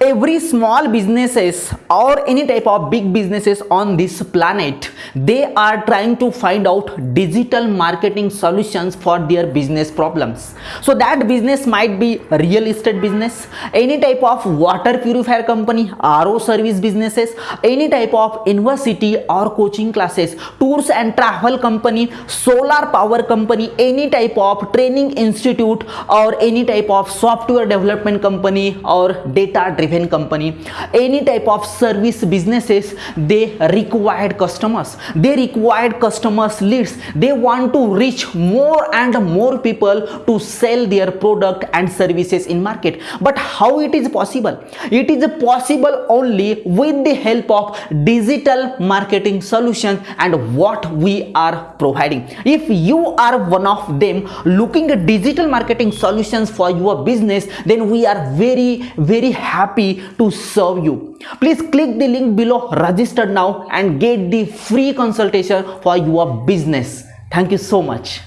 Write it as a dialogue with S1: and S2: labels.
S1: every small businesses or any type of big businesses on this planet they are trying to find out digital marketing solutions for their business problems. So that business might be real estate business any type of water purifier company ro service businesses any type of university or coaching classes tours and travel company solar power company any type of training institute or any type of software development company or data driven company. Any type of service businesses they required customers. They required customers leads. They want to reach more and more people to sell their product and services in market. But how it is possible? It is possible only with the help of digital marketing solution and what we are providing. If you are one of them looking at digital marketing solutions for your business then we are very very happy to serve you. Please click the link below register now and get the free consultation for your business. Thank you so much